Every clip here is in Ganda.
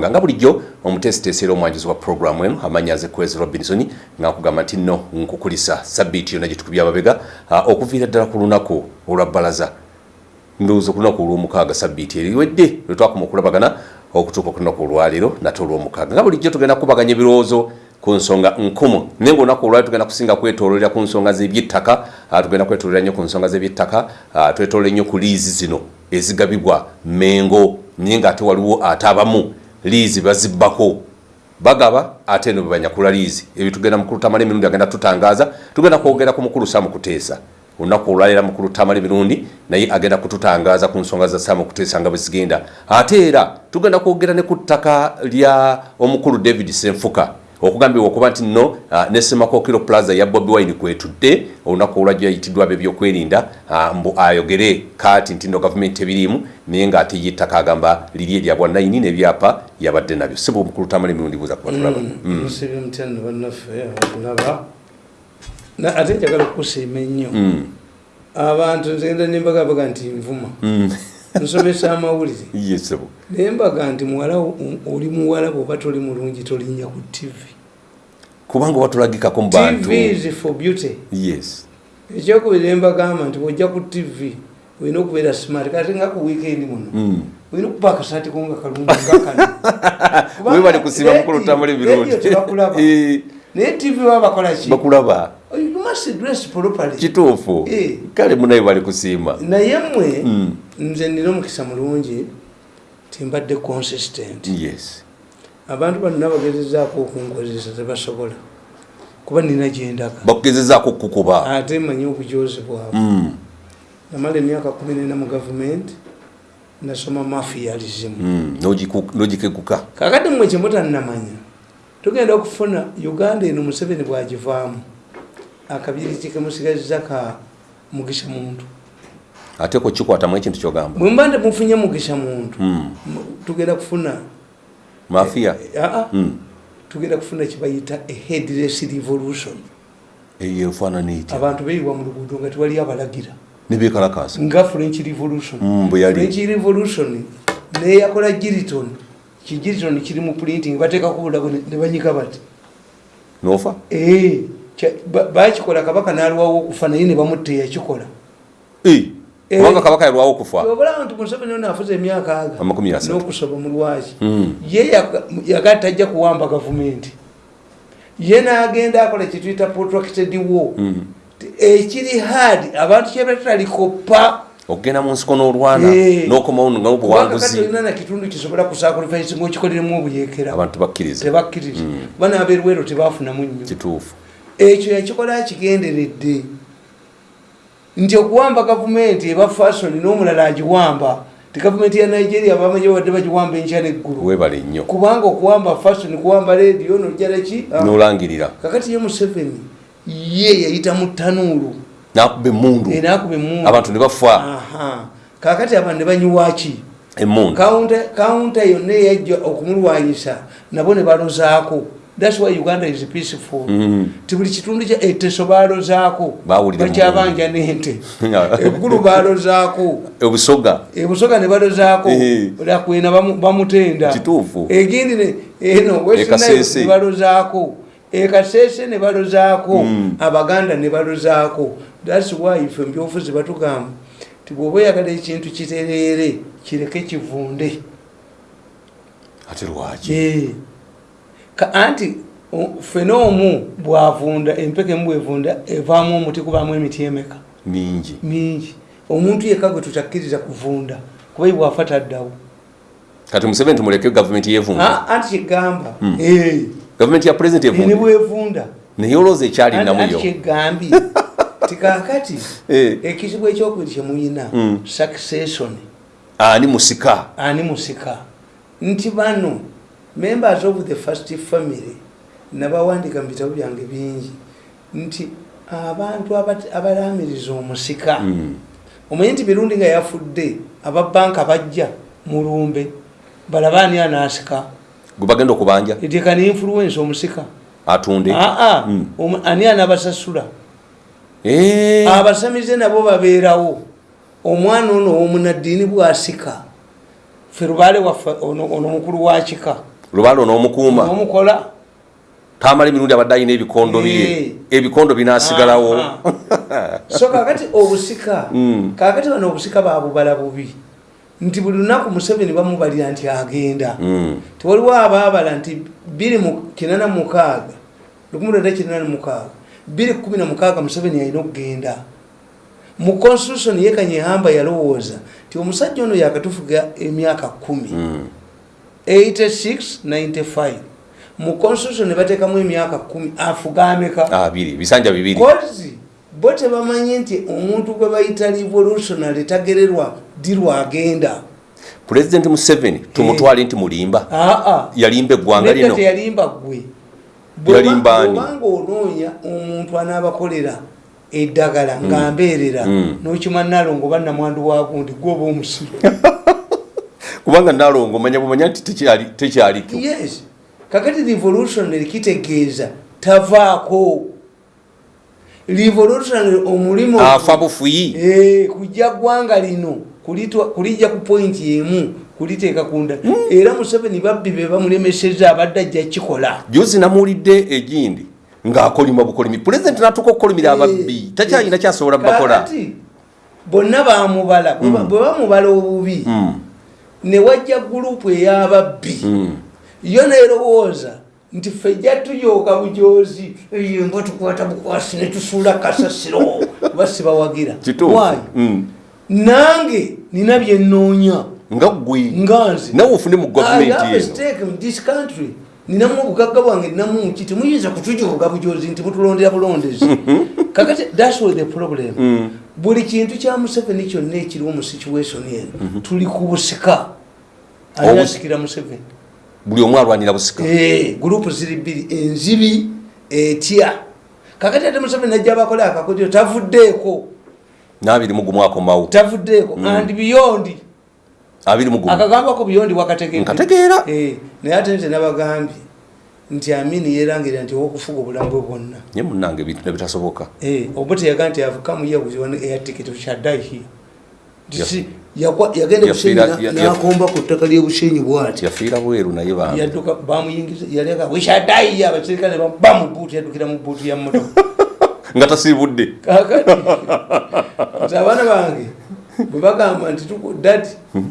nga nga bulijjo omutesiteeseera omwanjuzi wa puroguramu eno amannya aze kwezi robinson nga nkugamba nti nno nkukulisa sabbiiti yonna gyetukubya amabega okuviira ddala ku lunaku olwa bbalaza. Ndowooza ku lunaku olw'omukaaga sabbiiti eriwedde lwe twakoma okulabagana okutuuka ku lunaku olwaleero nate olw'omukaaga. Nga bulijjo tugenda kubaganya ebirowoozo ku nsonga nkumu. Naye nga olunaku olwali tugenda kusinga kwetololera ku nsonga z'ebyettaka tugenda kwetololera nnyo ku nsonga z'ebyettaka twetolole nnyo ku liizi zino ezigabibwa mengo naye ng'ate waliwo ate abamu liizi bazibbako. Bagaba ate eno bebanyakula liizi. Ebyo tugenda mukulu tamala emirundi agenda tutangaaza tugenda kwogera ku mukulu saamu kuteesa. Olunaku olwaleera mukulu tamala emirundi naye agenda kututangaaza ku nsonga za saamu kuteesa nga bwe zigenda. Ate era tugenda kwogera ne ku ttaka lya omukulu david senfuka okugambibwa okuba nti nno uh, ne semakokiro plaza ya bobi wine kwetudde olunaku olwajjo yayitiddwa bebyokwerinda uh, mbu ayogere kati nti nno gavumenti ebiriimu naye ng'ate yettaka agamba liri erya bwa naini n'ebyapa yabadde nabyo. Sibu omukulu tamala emirundi buuza kuba tulaba musibye mutyano bannaffe abakulaba ate njagala okukusiima ennyo. Abantu nzegenda nembagabaga nti nvuma. Nsomesa amawulire. Naye mbaga nti muwala oli muwala bwoba toli mulungi tolinnya ku tv kubanga watulagikako mu bantu. Tv is for beauty. Yes. Ekyokubiri embagamba nti bwojja ku tv olina okubeera smart. Kati nga ku weekend muno olina okuba akasaati ko nga kalungi nga kano. Webali kusiima mukulu emirundi tebakulaba Eh, naye tv babakolaki bakulaba. Properly. Kituufu. Eh. kale munaye bali kusiima naye mmwe Mm. nze nina omukisa mulungi timbadde consistent. Yes abantu bonna bagezezaako okunkozesa tebasobola kuba nina gyendaga bakugezezaako okukuba. Ate manyi obujozi bwabwe. Mm, namala emyaka kumi nena mu gavumenti nasoma mafialism. Mm, n'ogikeguka. Kakati mmwe kyemutannamanya tugenda okufuna uganda eno museveni bwagivaamu. Akabiriti kemusigazza ka mugisha muntu. Ate ko kikwatamu ekintu kyogamba. Bwemba nti mufunye mugisha muntu. Mm, tugenda kufuna mafiya aa Mm, tugenda kufuna kibayita a headless revolution. Eyo efaanana etya abantu beyiwa mu luguudo nga tewali abalagira. Nebekalakasa nga french revolution. Mm, yali. French revolution neyakola giriton. Kigiriton kiri mu printing bateekako bulago ne ne banyika bati. Nofa? Eh, bakikola kabaka nalwawo okufa naye ne bamutta eyakikola. Eh, Eh. Kubanga kabaka yalwawo okufa. Obulaba nti museveni ono afuze emyaka aga Amakumi asatu. n'okusoba mu lwaki Mm, ye yaka- yaga tajja kuwamba gavumenti. Ye n'agenda akola kyetuyita protracted war. Mm. Ti- ekiri hard abantu kyebatalikopa okugenda mu nsiko n'olwana Eh. n'okomawo nga kubanga kati obuwanguzi olina na kitundu kisobola kusacrifice ngaokikoleremu obuyeekera. Abantu bakkiriza tebakkiriza bana abeerwero tebafunamu nnyo. Kituufu. Ekyo yakikola kigenderedde nti okuwamba gavumenti eba fasoni n'omulala agiwamba. Ti gavumenti ya nigeria bamanyi babadde bagiwamba enkya neggulu. Webale nnyo. Kubanga okuwamba fasoni kuwamba rediyo nojalaki n'olangirira. Kakati ye museveni ye yayita mu tanuulu nakuba emundu enakuba emundu abantu ne bafa. Kakati abantu ne banyiwaki emundu kawunta yonna eyajja okumulwanyisa nabo ne balozaako thats why uganda is peaceful. Mm. ti buli kitundu kya eteso balozaako Bawulira mu bakyabanja n'ente. Eggulu balozaako obusoga ebusoga ne balozaako Eh. lakwena bamu- bamutenda. Kituufu. egindi ne- eno E Kasese. ne balozaako ekasese ne balozaako Mm. abaganda ne balozaako thats why ife mbyofuzi batugamba ti bwoba oyagala ekintu kitereere kireke kivunde. Ate lwaki? Eh. Ka- anti fene omu bwavunda empeka emu bwevunda evaamu omuti kubaamu emiti emeka? Mingi. Mingi. Omuntu yekka gwe tutakkiriza kuvunda kuba bwafa taddawo. Kati museveni tumuleke gavumenti yevunda Ah, anti kigamba. Eh, gavumenti ya pulezidenti ene evunda bwevunda? Naye olowooza ekyali namuyo. kigambye. Tikakati Eh. ekizibu ekyokubiri kyemuyina Mm. succession. Ani musika? Ani musika. Nti bano members of the first family nabawandika mu bitabo byange bingi nti abantu abalamiriza omusika. Mm. omanyi nti mirundi nga yafudde ababanka bajja mulumbe balaba ani anaasika gwe bagenda okubanja? Eteeka ne influence omusika. Atunde? Aa Mm. omu- ani anabasasula? Eh, abasamize nabo babeerawo. Omwana ono owomunaddiini bwasika ffe lubaale waffe ono mukulu wa kika lubaale onoomukuuma omukola. Tamala emirundi abadde alina ebikondo bye. Ebikondo binaasigalawo. Aha. so kakati obusika kakati bano obusika babubala bubi. Nti buli lunaku museveni bamubalira nti agenda. Mm. tewaliwo abaabala nti 286 186 216 museveni alina okugenda. Mu constitution ye kanyehamba yalowooza nti omusajja ono yakatufuga emyaka 1 Mm. 86 95 mu constitution ne bateekamu emyaka 1 afuga ameka abiri bisanja bibiri. Kozi bo tebamanyi nti omuntu gwe bayita revolutionary tagererwa ddi lwagenda. Pulezidenti museveni tumutwale nti mulimba. Aa yalimba eggwanga lino. Teyalimba gwe Yalimba ani? obanga onoonya omuntu anaabakolera eddagala nga mbeerera Mm. nokima nalongo bannamwandu wagundi gwoba omusiru kubanga nalongo manya bumanya nti tekyali- tekyaliko yes. Kakati revolutionary kitegeeza tavaako. Revolutionary omulimu afa bufuyi. Eh, kujja ggwanga lino kulijja ku pointi emu kuliteeka kunda. Era museveni babbi be bamulemeseza abadde ajja kikola juzi namuwulidde egindi ng'akolima bukolimi. Pulezidenti natuka okukolimira ababbi. takyalina kyasobola bakola. Bonna bamubala bwe bwe bamubala obubi. Mm, ne wajja gurupu ey'ababbi. Mm. yo nerowooza nti ffe jja tuyooka bujozi emba tukwata bukwasi ne tusuula kasasiro. Basibawagira kituufu. Why? Mm. nange nina byenoonya nga gwe. Nga nze. Nawe ofune mu I gavumenti have a eno stake in this country. Ninamu obugagga bwange ninamu muki temuyinza kutujooga bujozi nti mutulondera bulondezi. Kakati thats what the problem. Mm. buli kintu kya museveni kyonna ekiriwo mu situation eno tuli ku busika Anyasikira museveni. buli omu alwanira busika. Eh, gurupu ziri bbiri enzibi etya. Kakati ate museveni najja abakola akakodyo tavuddeeko. N'abiri mu gumu akomawo. Tavuddeeko and biyondi abiri mu gumu. Akagambako biyondi wakategedde nkategeera. Eh, naye ate nze nabagambye nti amini yerangirira nti owokufuga obulamu bwe bwonna nye munange ebintu nebitasoboka Eh, oba teyaga nti avuka muyaguziwa air ticket shadai here. Nti Yaf- si- yagwa- yagenda ya- nakomba ku ttaka lyebushenyi bwati yafiira bweru naye yadduka bamuyingiza yaleka weshadai abaserikale bamubuutu yaddukira mu buutu ya motoka nga tasiibudde kakati. Nti abaana bange bwe bagamba nti dadi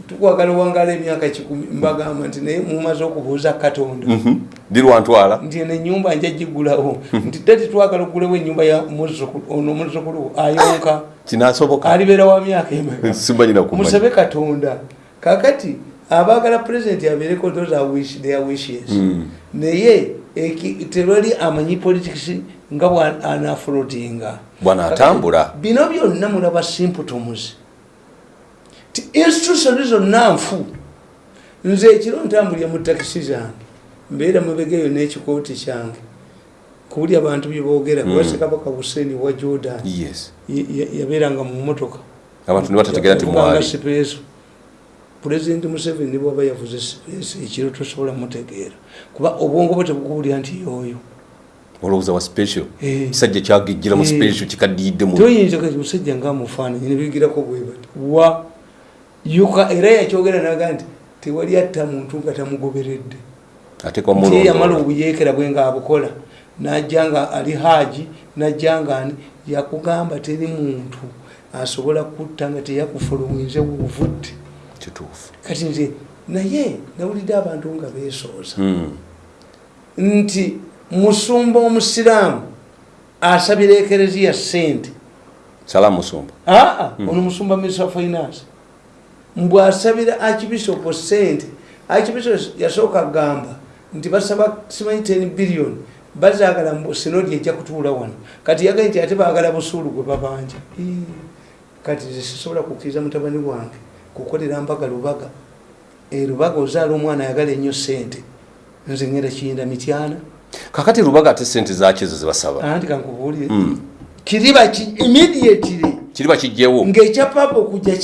tukwagala wangala emyaka kikumi mbagamba nti naye mumaze okubuuza katonda. Mhm. ndi lwantwala nti eno enyumba nja gigulawo. Nti dadi twagala okugulewo enyumba ya muzzukulu ono muzzukulu ayonka. Kinasoboka alibeera wa myaka emeka. Simanyina kumanya. Musabe katonda. Kakati abaagala pulezidenti abeereko those are wish, their wishes. Mm. naye tewali amanyi politics nga bwanaflotinga bwanaatambula bino byonna mulaba symptoms ti institution zonna nfu. Nze ekiro ntambulira mu takisi zange mbeera mubegeyo n'ekikooti kyange kuwuli abantu byeboogera Mm. kubase kabaka hussein wa jordan. Yabeeranga mu motoka abantu ne batategeera nti mwali. Sipeeso pulezidenti museveni bwaba yavuze sipeeso ekiro tosobola mutegeera kuba obwongo bwe tebukubulira nti yoyo olowooza wa special? Eh. kisajja kyagijjira mu Eh. special kikaddiidde mu toyinza musajja ngamufaananyi nebigirako bwebati wa era yakyogera naga nti tewali atta muntu nga tamugoberedde. Nti yamala obuyeekera bwe nga abukola najja nga ali haaji najja nga ani yakugamba teri muntu asobola kutta nga teyakufulumwize wovudde kituufu. Kati nze naye nawulidde abantu nga beesooza. Mm. nti musumba omusiraamu asabira ekereziya sente salamu musumba. Aa ono musumba of finance mbwasabira archbishop sente archbishop yasooka agamba nti basaba simanyi 10 billion bazagala mbu sinodi ejja kutuula wano. Kati yagaye nti ate baagala busuulu gwe babanja. Kati sisobola kukkiriza mutabani wange kukolera mbaga lubaga. E lubaga ozaala omwana ayagala ennyo sente nze ngenda kiyinda mityana. Kakati lubaga ate sente zakizo zebasaba anti kankubuulire. Mm. kiriba ki? Immediately kiriba kijjewo ng'ekya papa okujja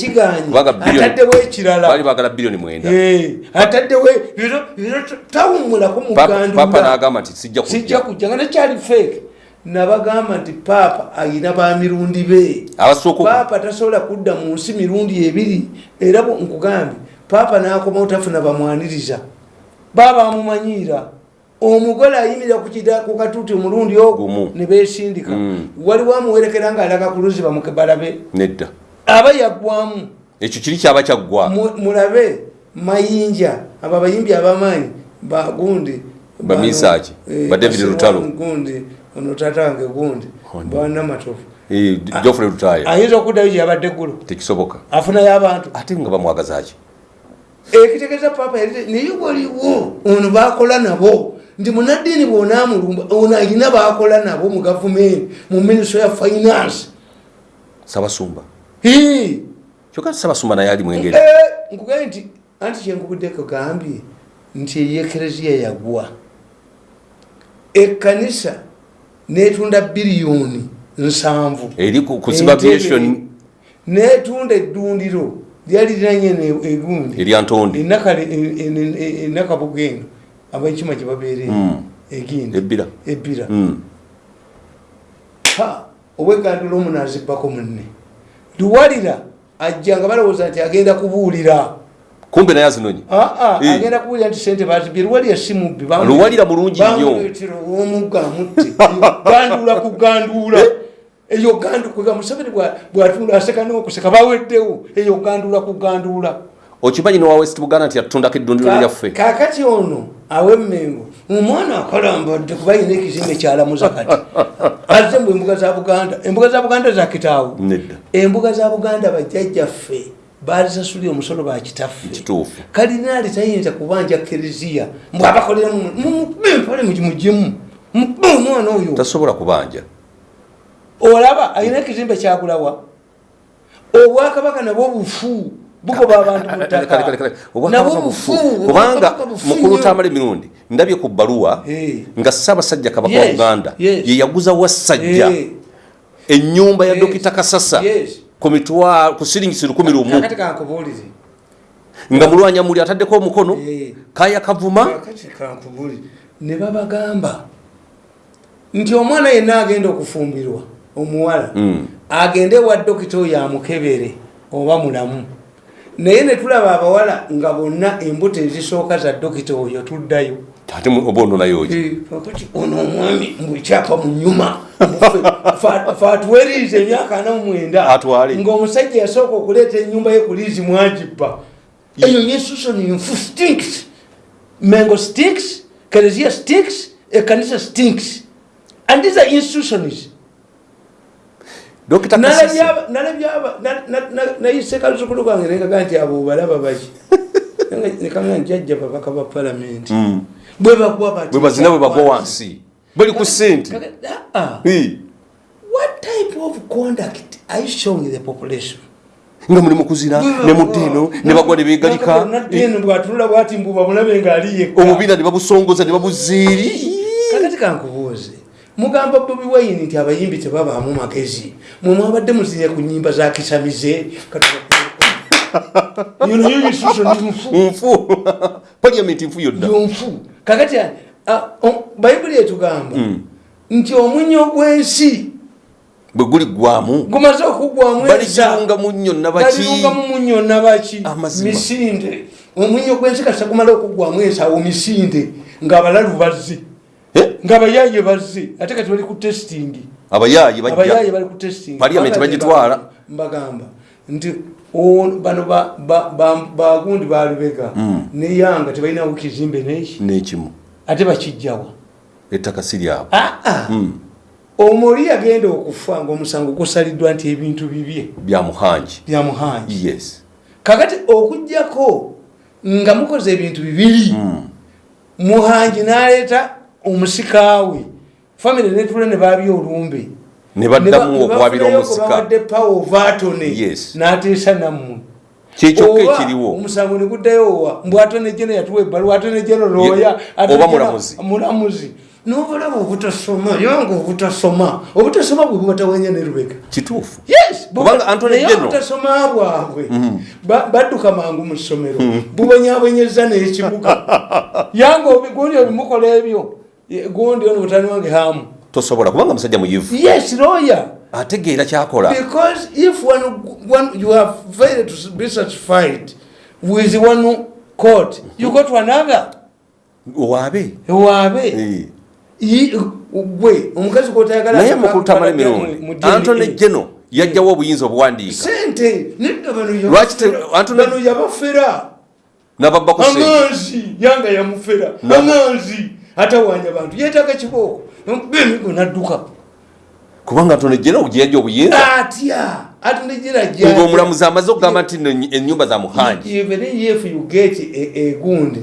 billion- ataddewo baali ekirala baagala biliyoni mwenda. Eh, ataddewo biro- biro tawumulako mu Papa- papa gandula n'agamba nti sijja kujja. Nga nekyali feeke nabagamba nti paapa ayina bamirundi be. Paapa tasobola kudda mu nsi mirundi ebiri era nkugambye paapa nakoma otafuna bamwaniriza. Baba amumanyiira omugole ayimirira ku katuuti omulundi ogwo ne besindika Mm. waliwo amuwerekera ng'alaga ku luzi bamukebalabe nedda. Aba yaggwamu. Ekyo kiri kyaba kyaggwa. Mu- mulabe mayinja abo abayimbi abamaanyi bagundi Bamisaaki, ba David Lutalo. gundi ono tata wange gundi Ono. banamatofu Eh, jofre lutaya. ayinza okuddayo gyeyabadde eggulo tekisoboka. Afunayo abantu. Ate nga bamwagazaki ekitegeeza papa yali naye waliwo ono bakola nabo nti munaddiini bwonamulumba ono alina bakola nabo mu gavumenti mu minisitry ya finance. Sabasumba. Kyokka sabasumba naye ali mwengeri? Eh, nkugaye nti anti kyenkubudde kugambye nti eyekereziya yagwa. Ekkanisa netunda biliyoni nsanvu. Eri ku ku siba Entebe. aviation netunda eddundiro lyali liranye egundi. Erya ntondi? Enakabugendo abekima gyebabeere Mm. egindi. Ebbira. Ebbira. Mm. ha obwegandula omu nazibbako munne. Luwalira ajja nga balowooza nti agenda kubuulira. Kumbe naye azinonye. Aa, Eh. agenda kubuulira nti sente bazibye luwalira si mubbi Luwalira mulungi nnyo. bamuleetera omugga amutte gandula kugandula eyo gandukuga museveni bwa- bwatunda aseka nokuseka baweddewo. Eyo gandula kugandula okimanyi nowa west buganda nti yatundako eddundiro lyaffe? kakati ono awemmengo omwana akalambadde kuba yina ekizimbe kyalamuza kati. Azze mbu embuga za buganda embuga za buganda zakitaawo nedda. Embuga za buganda bajjajjaffe bazisasulira omusolo bakitaffe kalinaali tayinza kubanja kereziya mbwabakolera mumube empale mugimugimu mube omwana oyo. Tasobola kubanja. Olaba alina ekizimbe kyagulawa obwakabaka nabwo bufu bugoba abantu mu ttaka. kubanga mukulu tamala emirundi ndabye ku bbaluwa nga ssaabasajja kabaka wa buganda ye yaguza wassajja ennyumba ya dokita kasasa ku siringisi lukumi lumu kakati kankubuulire. Nga mulwanya muli ataddeko omukono kaya kavuma. Ne babagamba nti omwana yenna agenda okufumbirwa omuwala Mm. agende wa dokita oyo amukebere oba mulamu naye ne tulaba abawala nga bonna embuto ezisooka za dokita oyo tuddayo. Ate oba ono naye oki Eh, kakati ono omwami mbwekyapa mu nyuma. Fatuweriiza emyaka ana mu mwenda. Atwale. ngaomusajja yasooka okuleeta enyumba ye ku liizi mwagibba. Eyo nyesuso ninfu stinks. Mengo stinks kereziya stinks ekanisa stinks. And these are institutions kasasa nayise kaluzukulu kange nekaga nti abo balaba baki. Nekanga njajja babaka ba palamenti bwe bagwa bati bwe bagwa wansi. bali ku sente. Ah, ah. What type of conduct are you showing the population? Nga mulimu kuzina ne muddeeno ne bagwa ne beegalika. bwatunula bwati mbuba mulabe ngaali yekka. Omubiina ne babusongoza ne babuzeeri kakati kankubuuze mugamba bobi wayini nti abayimbi tebabaamu magezi. Mwe mwabadde muzinya ku nyimba za kisamize yonayo yisuso nimufu nfu paliamenti nfu yonna yonfu kakati bayibuli etugamba nti omunyo gw'ensi bwe guli gwamu. gumaze okugwamu baligirunga mu nnyo nabaki. Balirungamu munyo nabaki. Misinde. Omunyo gw'ensi kasa gumala okugwamu ensawo misinde ng'abalalu bazze Ng'abayaye bazze ate kati bali ku testing. Abayaye bajja bali ku testing. Parliament Kubanga bagitwala. mbagamba. Nti o- bano ba- ba- ba- bagundi balubega neyanga tebalinawo kizimbe neki? N'ekimu. Ate bakijjawa. Ettaka si lyabo aa omuli yagenda okufa ngaomusango gusaliddwa nti ebintu bibye? Bya muhangi. Byamuhanji yes. Kakati okugjako nga mukoze ebintu bibiri muhanji n'aleeta omusikaawe famire netula ne babya olumbe. Ne baddamu okuwabira omusika. bawadde pawa ovaatone Yes. n'ateesa nammwe. Kyekyokka ekiriwo. omusango ne guddayo wa mbw atone jeno yatuwa ebbaluwa atone jeno Ye- looya oba mulamuzi. mulamuzi. Nobalaba obutasoma yanga obutasoma. Obutasoma bwe bubatawanya ne lubega. Kituufu. Yes Kubanga Anthony naye General- obutasoma bwabwe. Ba- badduka mangu mu ssomero. Bubonyabonyeza n'ekibuga. Yange obi- gundi obimukola ebyo gundi ono butani wange hamu. Tosobola kubanga musajja muyivu. Yes lawyer. Ategeera kyakola because if one, one, you are failed to be satisfied with one court you go to another. Waabe ewaabe Eh. Yi- gwe omukazi gwotayagala naye ataka mukulu tamale kukwata mu- mirundi mu DNA. antone geno yajjawo obuyinza obuwandiika sente nedda bano yabafera- Lwaki te- Antony- bano yabafera nababba ku sente. Amanzi yanga yamufera. Amanzi atawanya bantu yetaaga kibooko. Bemigo nadduka. Kubanga gye yajja obuyinza. Atya? Atundejera ngaomulamuzi amaze okugamba nti nno ennyumba za muhanji even if you get a- egundi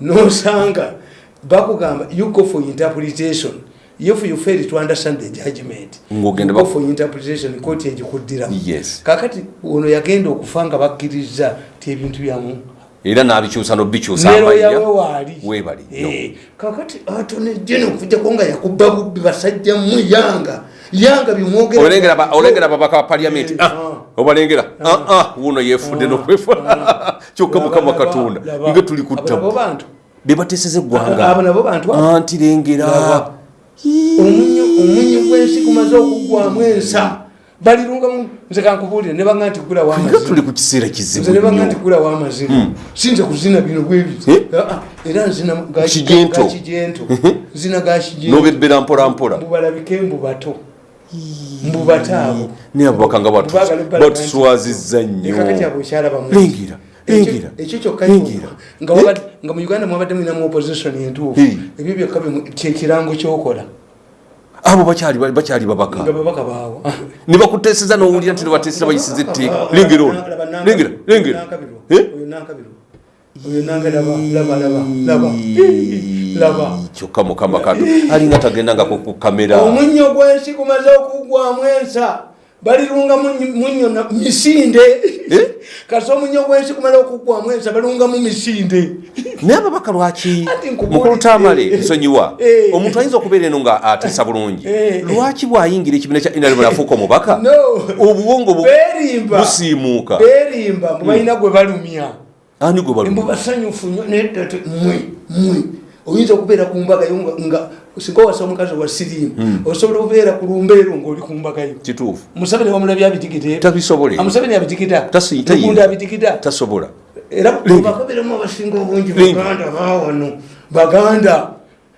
nosanga bakugamba you go for interpretation. If you fail to understand the judgment Ng'ogenda you go bak- for interpretation kooti egikuddiramu yes. Kakati ono yagenda okufa nga bakkiriza ti ebintu byamu era n'abikyusa n'obikyusa neroyawe amayya waali. weebali Eh, kakati atone jeno okujjako nga yakubba bubbi basajja mu yanga. Yanga bimwogera olengera ba- paliamenti Eh, Ah, ah. obalengera. Ah, ah, wuno yefudde n'okwefuna kyokka mukama katonda nga tuli abo kutta bantu. Be bateeseza abo eggwanga anti lengera. Omunyo gw'ensi gumaze okugwamu ensa balirungamu nze kankubuulire ne banga nti gulawo nga amazima tuli ku kiseera kizibu ne nnyo. nti gulawo amazima sinza kuzina bino bwebiti Eh? era nzina Kijento. ga kijento nzina ga kijento n'obebbera mpolampola mbubalabike mbu bato mbu bato abo naye ababaka nga batuswazizza nnyo. lengera lengera ekyo kyokka lengera nga mu uganda mwabadde mulinamu opposition entuufu. Eh. ebyo byokka kyekirango kyokola abo bakyali babaka ne bakuteeseza n'owulira nti nebateesera bayisiza etteeka. Lengera ono lengera lengera. Kyokka mukama kato alinga tagendanga ku ku kamera. Omunnyo gw'ensi gumaze okugwamu ensa balirunga munyo- misinde. Eh? kasi omunnyo gw'ensi gumaze okugwamu ensa balungamu misinde. Naye ababaka lwaki mukulu tamale nsonyiwa Eh. omuntu ayinza okubeera eno nga ateesa bulungi? Eh. lwaki bwayingira ekibiina kya inalemu nafuuka omubaka? Obuwongo busiimuuka. Berimba mbu balina gwe balumya. Ani gwe mbu balu basanyufu nnyo nedda te- mwe mwe. Oyinza okubeera ku mbagayo nga- nga singa owasa omukazi wa siriimu osobola okubeera ku lumbeero ngaoli ku mbagayo kituufu. Museveni wamulabye abitikite tabisobole amuseveni abitikita lugundi abitikita tasobola. Era bakabeeramu abasinga obungi baganda bawano baganda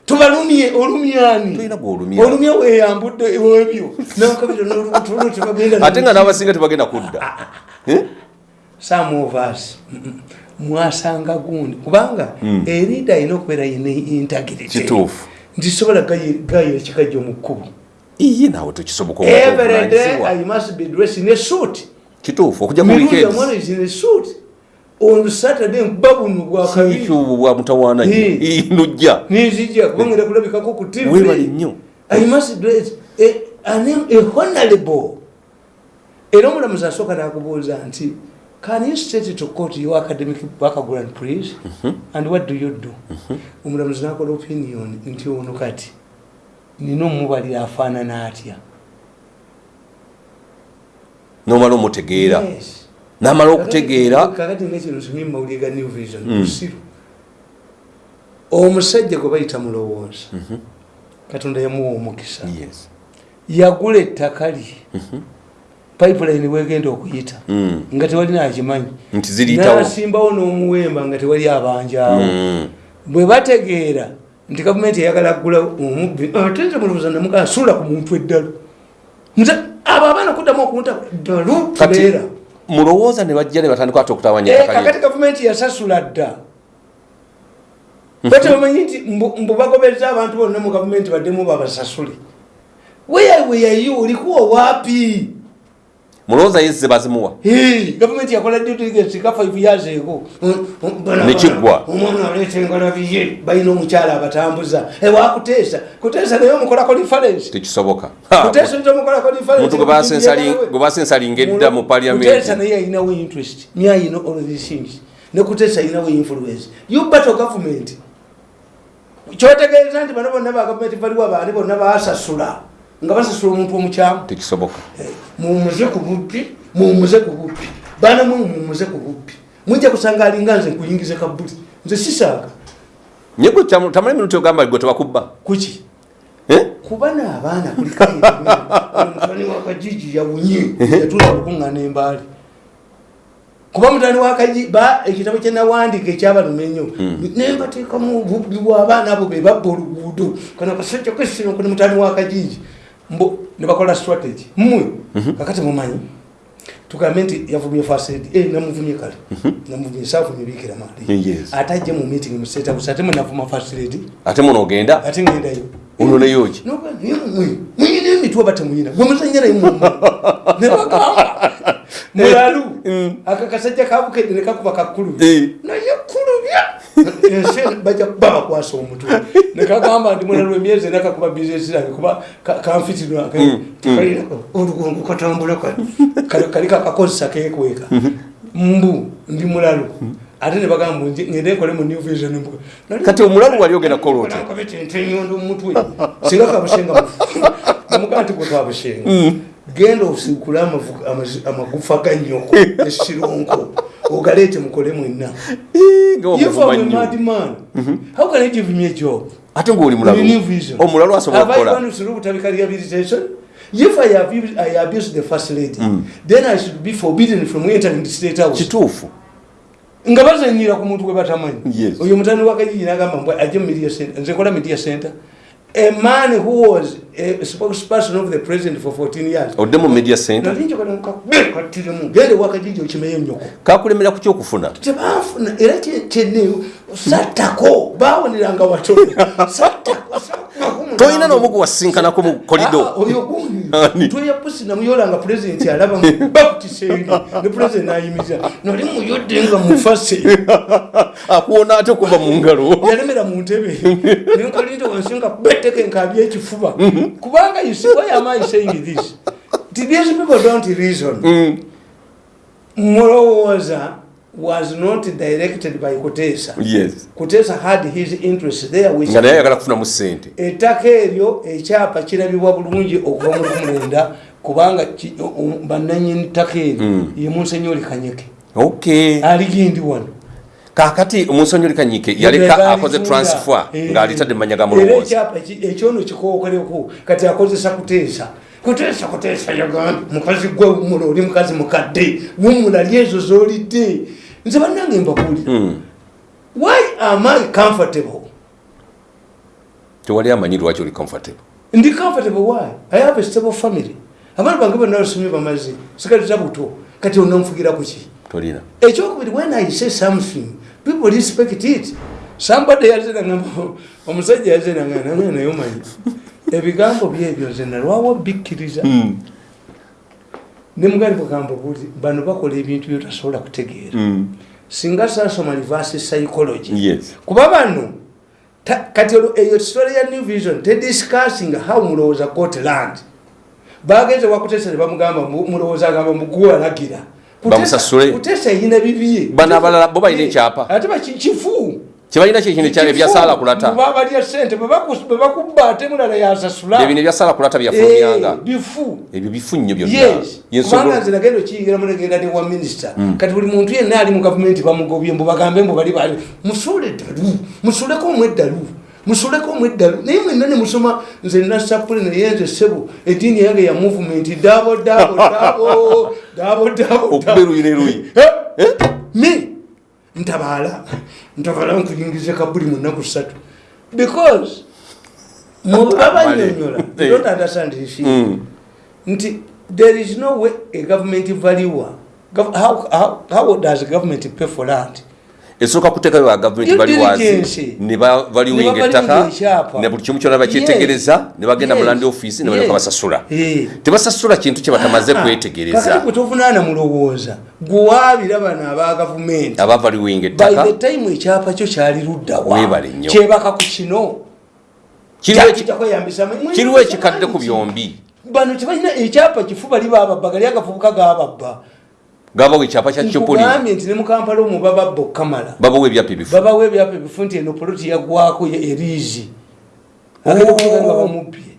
tubalumye olumyani Toyina gw'olumya. olumya weyambudde ebyo nakabira nolutulu tebagenda ate nga n'abasinga tebagenda kudda. Eh? some of us mm, mwasanga gundi. Kubanga erida alina okubeera yina integrity. Kituufu. Nti sobola gayira ekikajjo mu kkubo iye naawe tekisoboka every i must be dressed in a suit. Kituufu okujja ku mirundi weekends amwana is in a suit. On saturday nkuba buno bwa kabiri. ekyo bwa mutawaana Eh. nnyo nojja ninzija kubanga era kulabikako ku tv Weebale nnyo. i must dress a, a, name, a honorable. Era omulamuzi asooka nakubuuza nti can you state to court? Your academic background please and what do you do? Omulamuzi nakola opinion nti ono kati nina omubalira afaanana atya? Nomala omutegeera? Yes. n'amala okutegeera? kakati ngekino nsomye mumawulire ga new vision musiru omusajja gwe bayita mulowooza katonda yamuwa omukisa. Yagula ettaka lye pipeline wegenda okuyita. Mm. nga tewali nakimanyi. Nasimbawo n'omuwemba nga tewali abanjaawo. Mm. bwe bategeera nti gavumenti eyagala kugula omubbi ate nze mulowooza namugaa suula ku muntu eddalo nze abo abaana kuddamu okunta ddalu tubeera mulowooza ne bajja ne batandika ate okutawanya Eh, gavumenti yasasula dda. Bate bamanyi nti mbu bagobeza abantu bonna mu gavumenti baddemu babasasule. Weyaweyayo olikuwa wapi mulowooza yezze bazimuwa? Hey, gavumenti yakola diligence ka 5 years ago. Nekiggwa. omwana aleeta engalabi ye balina omukyala abatambuza. Ewakuteesa kuteesa naye omukolako difference. Tekisoboka. Ha, kuteesa oyinza omukolako omuntu gwe basensalinga edda mu kuteesa paliamenti naye ayinawo interest. Naye ayina all these things. Ne kuteesa ayinawo influence. You battle government. Kyotegeeza nti bano bonna ba gavumenti baliwo abaani bonna basasula nga basasula omuntu omukyamu tekisoboka. Mumuze ku bubbi mumuze ku bubbi baana mwe mumuze ku bubbi mujja kusanga alinga nze nkuyingize kabbuli nze sisaaga. Nye gwe kyamu- tamala emirundi ogamba gwe tebakubba. Kuki Eh? kuba n'abaana kulikayomutani wakajiji yawunye. Yatula okukuŋŋana embaali. Kuba mutani wakaji ba ekitabo kyenawandika ekyabaluma ennyo nembateekamu bwa abaana abo bebabba oluguudo. Kano kasajja kwesino kuni mutani wakajiji mbo nebakola strategy. Mmwe kakati mumanyi tugambe nti yavumye fasedi eh, namuvumye kale. Namuvumye saavumye bikira maali. Yes. ate ajje mu meeting mu house ate mwenavuma fasedi ate muno ogenda? Ate ngendayo ononeyoki muyina emitwe oba temuyina gwe muzanya naye mumu nebagamba mulalu. aka kasajja kabukedde nekakuba kakkulu Eh. naye kulubya ensi bajja kuba bakwasa omutwe nekagamba nti mulalu emyezi ena kakuba bizinesi yange kuba ka- kanfitirwa tekalinako olugongo katambula kali kali kakakozesa kekweka mbu ndi mulalu ate nebagamba nje- ngende nkole mu new vision mbuga kati omulalu wali ogenda kukola otya? enyondo mumutwe singa kabushenga namugaa nti gwetwabushenga genda osikule amavu- amazi- amagufa ganyoko esironko ogaleete mukole mwenna. Ih, nga If wamuvuma I'm a nnyo madman, how can I give me a job? ate ngaoli new mulalu omulalu asobola Have kukola gone through Butabika rehabilitation? If I abuse, I abuse the first lady, then I should be forbidden from entering the state house. kituufu nga bazanyira ku muntu gwe batamanyi oyo mutani wakajiji nagamba mbwe ajje mu media center nze nkola media center. A man who was a spokesperson of the president for 14 years. Odde mu media center nalinjokattiremu gende wakajiji okimeyo nyoko kakulemera ku kyokufuna. Tebanfuna era kye- kyeneyo sattako bawoneranga watono. Sattako sattako tolina n'omu gwewasisinkanako mu kolido Ah, oyo gundi Ani? tweya pusi namuyolanga pulezidenti alaba bakutisengi ne pulezidenti nayimiza. Noli muyodde nga mufase. Akuwona ate okuva mu ngalo. Yalemera mu ntebe. Nenkalinda wansinga beteke nkabya ekifuba kubanga you see why am I saying this? These people don't reason. Mulowooza was not directed by kutesa. Yes. Kutesa had his interest there which nga naye ayagala kufunamu sente ettaka eryo ekyapa kirabibwa bulungi okuva mu lumulenda kubanga bannanyini ttaka eryo ye munsenyoli kanyeke. Ok aligindi wano kakati omunsonyoli kanyike yaleka akoze transfer ng'alitadde mu manya ga ki- ekyono kikokoleku kati akozesa kuteesa. Kuteesa kuteesa yagambye mukazi gwe wumula oli mukazi mukadde. Wumulali ezo zolidde. Nze bannange mbabuulira why am i comfortable? Tewali amanyi lwaki oli comfortable. Ndi comfortable why? I have a stable family. Abaana bange bonna basomye bamaze. Sikalita buto. Kati onanfugira kuki tolina. Ekyokubiri when i say something people respect it. Somebody yazenanga omusajja yazenanga nange naye omanyi ebigambo byebyo nze nalwawo bikkiriza ne mugali bugamba buti bano bakola ebintu byotasobola kutegeera. Singa sasoma reverse psychology. Kuba bano kati eyo story ya new vision tediscussing how mulowooza got land. Bagenze wakutesa ne bamugamba mu- mulowooza agamba muguwalagira Bamusasule. kutesa eyina bibye Bano abalala bo balina ekyapa. ate bakifu kyebalina kyekino ekyalo ebyasaala kulata. Balya sente bwe baku- bwe bakubba ate mulala yasasula ebino ebyasaala kulata Eh, byafulumyanga bifu. Ebyo bifu nnyo byonna yes. Yensobola- kubanga nze nagenda okiyingiramu negenda ne wa minisita kati buli muntu yenna ali mu gavumenti bamugobye mbu bagambe mbu bali bali musuule eddalu musuuleko omu eddalu musuuleko omu eddalu naye mwenna ne musoma nze nasapule naye nze sebo. Eddiini yange ya movement. Dabo dabo dabo dabo dabo okuba eruyi neruyi me? Ntabaala. Ntabaala nkuyingize kabuli mu nnaku ssatu. Because mubabanyonyola Eh. don't understand this. Thing. nti there is no way a government valuer how, how, how does government pay for land esooka kuteekayo ba gavumenti Due baliwazi diligence. ne bavaliwinga Ne ettaka ne buli kimu kyonna bakyetegereza ne bagenda mu land office ne balyoka basasula. Tebasasula kintu kye batamaze kakati kwetegereza. Bwe tovunaana mulowooza gwewaabira bano aba gavumenti abavaliwinga by ettaka. the time ekyapa kyo kyali luddawa kyebaka ku kino. Kiriwo ekikadde ku byombi. bano tebalina ekyapa kifu bali bababba gali agafubuka gababba gabawo ekyapa kya kyopoli nti ne mukampala omwo bababba okukamala babawo ebyapa ebifu babawo ebyapa ebifu nti eno poloti yaggwako ye- eriizi agenda kuvuga nga bamubbye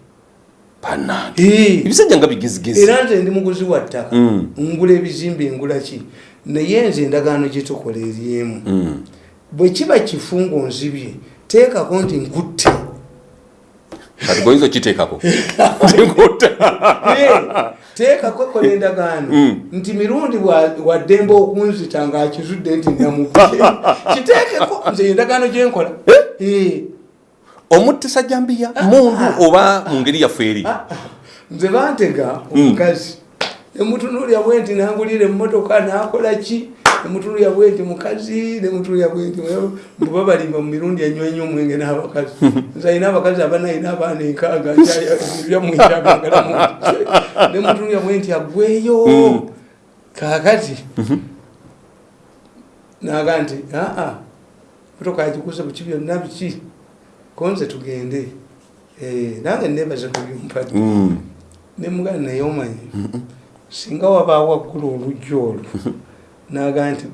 ebisajja nga bigezigezi era nze ndi muguzi wa ttaka. Mm. ngula ebizimbe ngula ki? Naye nze endagaano gyetukola eri emu Mm. bwe kiba kifu ngaonzibye teekako nti nkutte kati goyinza okiteekako? Teekako ko nendagaano Mm. nti mirundi waddembe okunzita ngaakizudde nti namuke kiteekeko nze endagaano gyenkola Eh. omuttisa jambiya mundu oba mu ngeri yaffe eri Ah, nze bantega Mm. omukazi. Nemutunulya bwe nti nangulira emmotoka nakola ki nemutunulya bwe nti mukazi nemutunulya bwe nti buba balimba mu mirundi enywa ennyo omwenge n'abakazi. Nze alina abakazi abanayina abaana enkaaga byamwikyagagalamu nemutunulya bwe nti agweyo Mm. kakati naga nti aa motoka yagikuze buki byonna biki? Konze tugende. Eh, nange nebaza kubyumpadde Mm. nemugana naye omanyi singa wabaawo waggula olujja olwo naga nti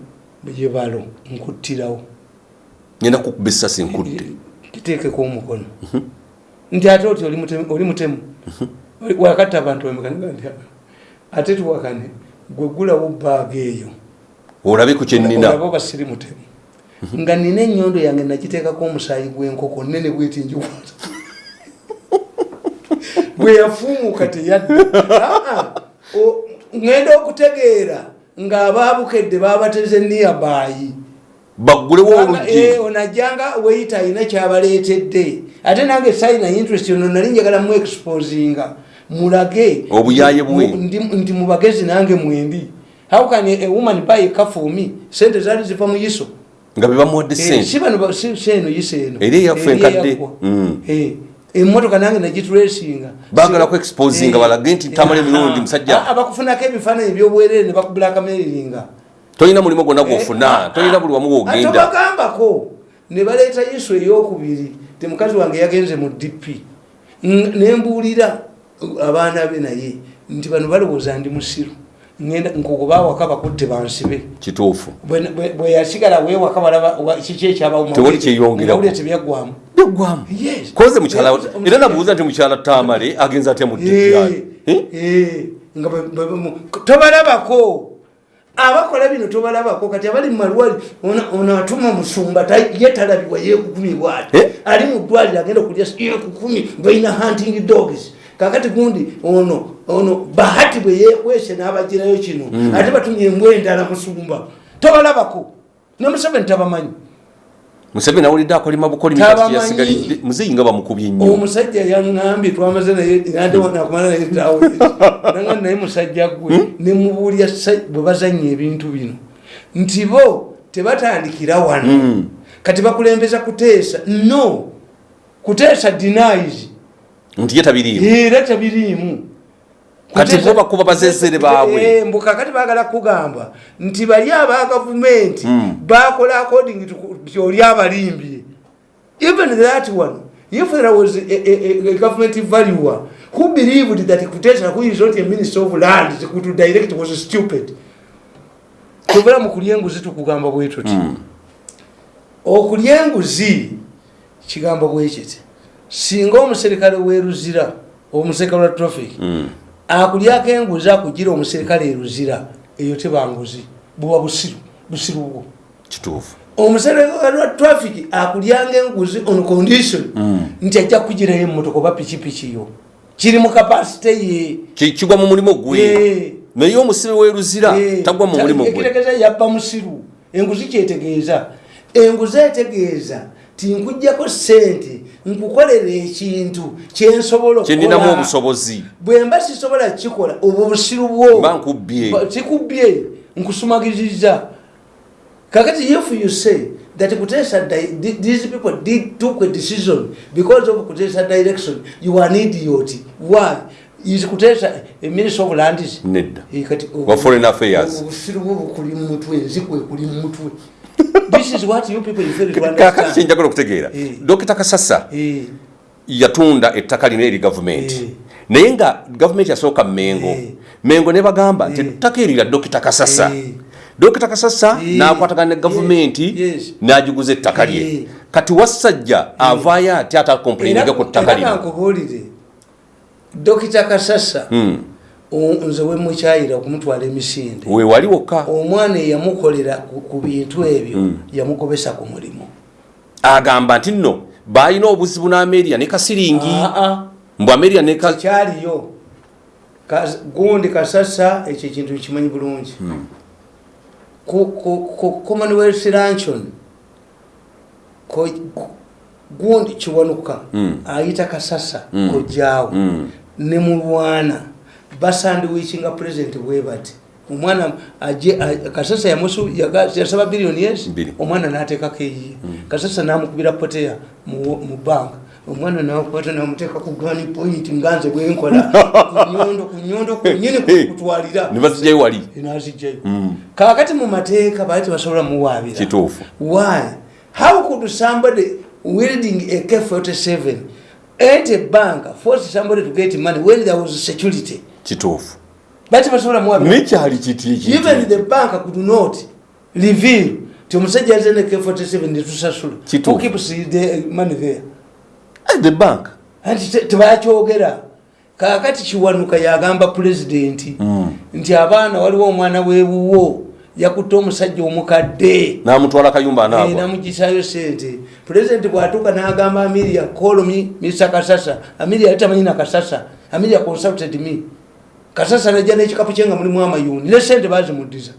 yebalo nkuttirawo. Ngenda kukuba essasi nkudde kiteekeko omukono. Nti ate oti oli mutemu- mutemu. Wakatta abantu bamekaniga nti "Ah, ate tuwakane gwegulawo baaga eyo. Olabe ku kyenina olaba basiri mutemu. Nga nina ennyondo yange nagiteekako omusaayi gw'enkoko nene bweti njikwata. Bwe yafuumuka teyadda. Ah, ah. O- ŋŋenda okutegeera ng'abaabukedde baabateze niyabaayi baggulewo oluggi? onajjanga weyita alina kyabaleetedde. Ate nange sayina interest ono nali njagala mu exposinga mulage. Obuyaaye bwe. mu- ndi- ndi mu bagezi nange mwendi how can a, woman buy a car for me? Sente zaali ziva mu yiso. Nga be bamuwadde Eh, sente si bano ba- si eno yiso eno. Eri eyaffe enkadde. Mm. Eh, emmotoka nange nagitulesinga Baagala ku exposinga, Eh, balage nti tamale mirundi, musajja. Ah, ah, bakufunako ebifaananyi ebyobwerere ne bakubulakameriringa tolina mulimu gwonna gwofuna. tolina buli wamu wogenda atobagambako ne baleeta yesu eyokubiri ti mukazi wange yagenze mu dp nembuulira abaana be naye nti bano balowooza ndi musiru. Ngenda nkogobawaka bakutte bansibe. Kituufu. Bwe- yasigala wewaka balaba kiki ekyabawo Tewali Yes. koze mukyala era nabuuza nti mukyala tamale agenza atya mu Eh, eh, ba- ba- ba- tobalabako. Abakola bino tobalabako kati abali mumalwali ono atuma musumba ye talabibwa yekukumi bwati. Eh? ali mu ddwaliro agenda kulya yekukumi balina hunting dogs. Kakati gundi ono ono bahati bwe yekwese n'abagirayo kino. Ate batumye embwa endala musumba. Tobalabako. Nemuseveni tabamanyi museveni awulidde akolima bukolimi kati yasigalidde muzeyi nga bamukubye nnyo omusajja yaŋambye twamaze naye ate nakumala naye tawe nanga naye musajja gwe nemubuulya sa- bwe bazanya ebintu bino. Nti bo tebatandikira wano. Mm. kati bakulembeza kuteesa. No. Kuteesa denies. Nti ye tabiriimu. Era tebiriimu Kati bo bakuba bazezere baabwe. Eh, mbu kakati baagala kugamba nti bali aba gavumenti Mm. bakola according to nti oli abalimbye even that one if there was a, a, a, government valuer who believed that kutesa who is not a minister of land to direct was stupid tuvula mu kulya enguzi tukugamba bwe tuti Mm. okulya enguzi kigambo bwe kiti singa omuserikale weruzira omuserikale wa traffic Mm. Akulyako enguzi akugira omuserikale eruzira eyo teba nguzi buba busiru busiru bwo. Kituufu. Omuserikale wa traffic akulyanga enguzi on condition Mm. nti ajja kugirayo emmotoka oba pikipiki yo. Kiri mu kapasite ye. Ki- kigwa mu mulimu gwe naye omusibe weruzira tagwa mu mulimu gwe ekitegeeza yabba musiru. Enguzi kyetegeeza. Enguzi etegeeza ti nkujjako sente nkukolera ekintu kyensobola kyeninamu obusobozi. Bwe mba sisobola kukikola obwo busiru bwo. Mba nkubbye. Ba- kikubbye nkusumagiriza. Kakati if you say that kutesa these people did took a decision because of kutesa direction you are an idiot. Why? Is kutesa a minister of lands nedda. Eh, kati wa foreign affairs. obusiru bwo bukuli mu mutwe enzikwe kuli mu mutwe this is what you people fail to kakati understand kyenjagala okutegeera Eh. dokita kasasa Eh, yatunda ettaka lino eri gavumenti Eh. naye nga gavumenti yasooka mengo Eh. mengo ne bagamba nti Eh. ettaka eri lya dokita kasasa Eh. dokita kasasa Eh. n'akwatagana ne gavumenti n'agiguza ettaka lye Eh. kati wassajja avaayo ate atakomplaininge ku ttaka lino dokita kasasa Hmm. Nze wemukyayira okumutwala emisinde. Weewali wokka? Omwana eyamukolera ku bintu ebyo Mm. yamugobesa ku mulimu. Agamba nti nno baalina obuzibu n'ameria ne kasiringi. Mbu ameria ne ka- kyaliyo. Kas- gundi kasasa ekyo ekintu kimanyi bulungi. Ku ku commonwealth ku- gundi kiwanuka. Mm. ayita kasasa kojjaawo. Ne mulwana basandiwichinga president bwe bati. Omwana kasasa yasaba biliyoni yes? Omwana nateekako eyiye kasasa namukubira poteya mu banka omwana nakwata namuteeka ku gani point nganze bwenkola kunyondo kunyondo kunyini kutwalira. ne bazijjayo wali? Nazijjayo Mm. kakati mu mateeka baali tebasobola muwaabira. Kituufu. Why? How could somebody wielding a K-47 at a bank force somebody to get money when there was security? Kituufu Bati basobola muwabira. nekyali kiti Even ekiti the bank could not reveal ti omusajja ne K-47 netusasula. Keeps the money there? Eh, the bank Anti te- tebakyogera. Kaakati kiwanuka yagamba pulezidenti Mm. nti abaana waliwo omwana w'ewuwo yakutte omusajja omukadde. n'amutwala kayumba anaagwa namugisayo sente pulezidenti bwatuuka n'agamba amiria call me mr kasasa amiria yali tamanyi na kasasa amiria consulted me kasasa najja n'ekikapu kye nga mulimu amayuni ne sente bazimuddiza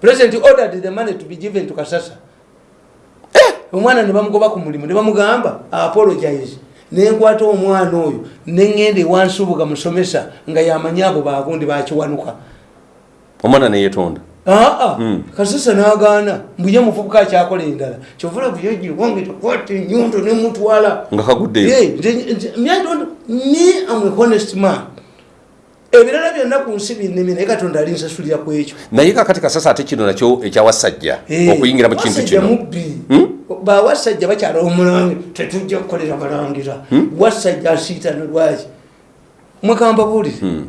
pulezidenti ordered the money to be given to kasasa. Omwana ne bamugoba ku mulimu ne bamugamba apologize. Nenkwata omwana oyo neŋŋenda ewansubuga musomesa nga yamanyi abo bagundi bakiwanuka omwana neyetonda aa Mm. kasasa nagaana mbuye muvubuka akyakola endala kyovula buyogi wange takwata enyundo nemutwala nga kaguddeyo ni am a honest man ebirala byonna ku nsi binnemi naye katonda ali nsasulira ku ekyo. Naye kakati kasasa ate kino nakyo ekyawasajja Eh, okuyingira mu kintu wasajja kino. mubbi. Hmm? bawasajja bakyala omulangi tetujja kukolera balangira. Wasajja asiitano lwaki? Mwekamba buulire Hmm.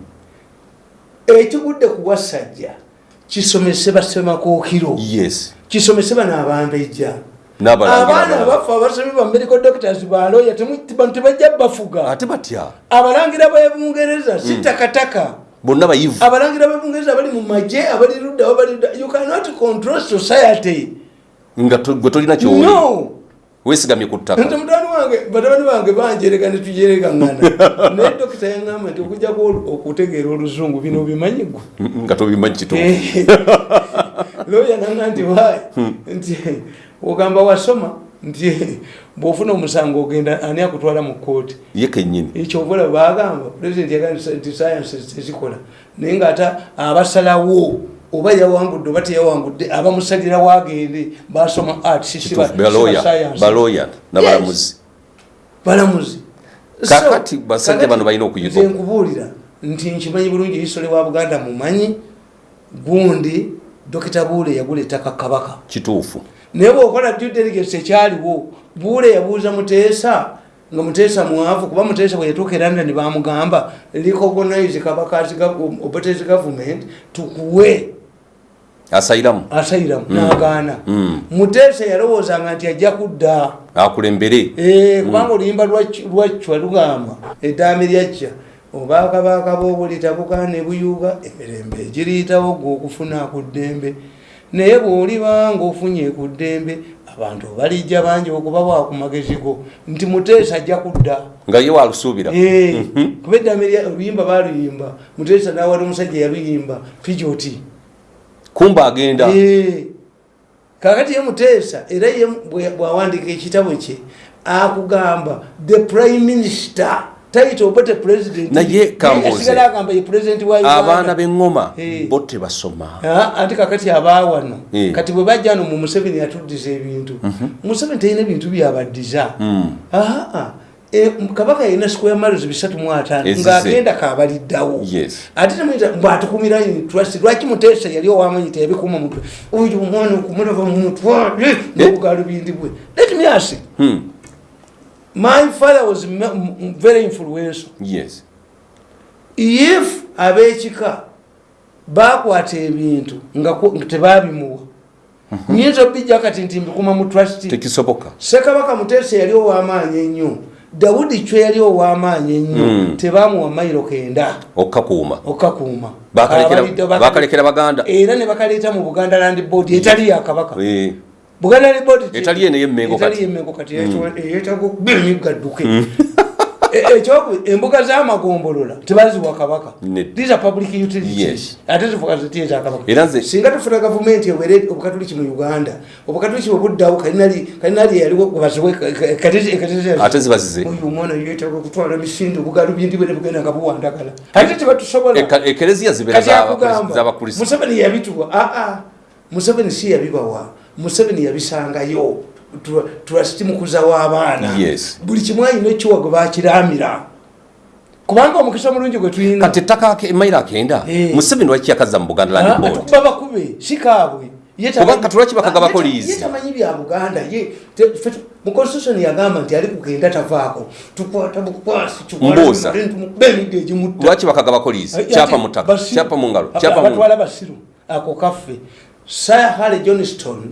ekigudde ku wasajja kisomese basemakookiro. Yes. Kisomese bano abambejja. n'abalangira abaana abafu abasomi ba medical doctors baloya tebajja bafuga ate batya? Abalangira bebungereza si takataka. Bonna bayivu. Abalangira bebungereza bali mu maje abali ludda wabali you cannot control society. Nga gwe tolina kyoli. No. Weesigamye ku ttaka. Nti mutani wange batabani bange banjereka netujerekangana naye dokita yaŋamba nti okujjako okutegeera oluzungu bino bimanyi gwe? Nga tobimanyi kituufu loya nanga nti wayi nti ogamba wasoma nti bwofuna omusango ogenda ani akutwala mu kooti ye kennyini. Ekyobula bagamba pulezidenti yagaa nti sayansi tezikola. Naye ngaate abasalawo oba yawangudde oba teyawangudde abamusalirawo agende basoma arts si ba- kituufu si ba baloya science. baloya n'abalamuzi balamuzi. Kakati basajja bano balina okuyiga. nze nkubuulira nti nkimanyi bulungi isole wa buganda mumanyi gundi dokita buule yagula ettaka kabaka. Kituufu naye bwokola due diligence ekyaliwo buule yabuuza muteesa nga muteesa mwavu kuba muteesa bwe yatuuka e london bamugamba recognize kabakazi obotes government tukuwe. Asayiramu. Asayiramu nagaana. Mm. muteesa yalowoozanga nti ajja kudda. Akulembere Eh, kubanga oluyimba lwa- lwacwa lugamba eddaami lyacca obakabaka b'obulita bugaana ebuyuuga emirembe egiriyitawo gwe okufuna ku ddembe naye bw'olibanga ofunye ku ddembe abantu balijja bangi okuba bwakumagezi go nti muteesa ajja kudda. Nga ye walusuubira Eh, kuba eddaami lya- oluyimba baluyimba muteesa nawali omusajja yaluyimba pijoti kumba agenda. Kakati ye muteesa era ye bwawandika ekitabo kye akugamba the prime minister Naye kambuuze. asigala agamba ye president wa abaana uganda b'eŋŋoma Eh. bo tebasoma. Ate kakati abawano. Eh. kati bwe bajja no mu museveni yatuddiza ebintu. Museveni talina bintu byabaddiza. Mm. Aa, e, kabaka yalina square miles bisatu mu ataano. Ng'agenda kabaliddawo. Yes. ate temuyita mbwatukumira trust lwaki muteesa yali owamanyi teyabikuuma mutwe oyo omwana okumulaba mumutwale nobugalubindi bwe. Let me ask Hmm. My father was very influential. Yes. If ab'ekika bakwata ebintu nga tebabimuwa nyinza obijja kati nti mbikuma mu trust. Tekisoboka. Sekabaka muteesa yali ow'amaanyi ennyo dawudi cwe yali ow'amaanyi ennyo Mm. tebamuwa mayiro kenda. Okkakuuma. Bakalekera- bakale- bakalekera baganda. Era ne bakaleeta mu buganda land board etali yakabaka Eh, buganda board Etali eno ey'Emmengo etali kati. y'Emmengo kati eyetaga okuba emiggadduke E- ekyoku embuga z'amagombolola tebaziwa kabaka. Nedda. these are public utilities. Ate zifuka ziti ezakabaka Era nze- singa tufuna gavumenti ewere obukatuliki mu uganda obukatuliki bwebuddawo kalinali yaliwo bwebasiwe ate ziba zize oyo omwana yetaaga okutwala misinde obugalubindi bwe ne bugenda nga buwandagala. Ate tebatusobola Eka- ekereziya zibeera kati z'aba- akugamba z'abakrisitu museveni yabituwa. Aa museveni si yabibawa museveni yabisangayo. Tura- turasitimukuza w'abaana buli kimu ayina ekiwa gwe bakiramira kubanga omukisa mulungi gwe tulina. Kati ettaka emayiro akenda Eh. museveni lwaki yakaza mu buganda land board? tukuba bakube Ye tamanyi- Kubanga tulwaki bakagabako ta- liizi? tamanyi bya buganda ye mu constitution yagamba nti ali kugenda tavaako. Tukwata bukwasi Mbuuza. bemidde egimutta lwaki bakagabako liizi kyapa mu ttaka Basiru. kyapa mu ngalo kyapa mu abatwala basiru ako kaffe sir harry johnston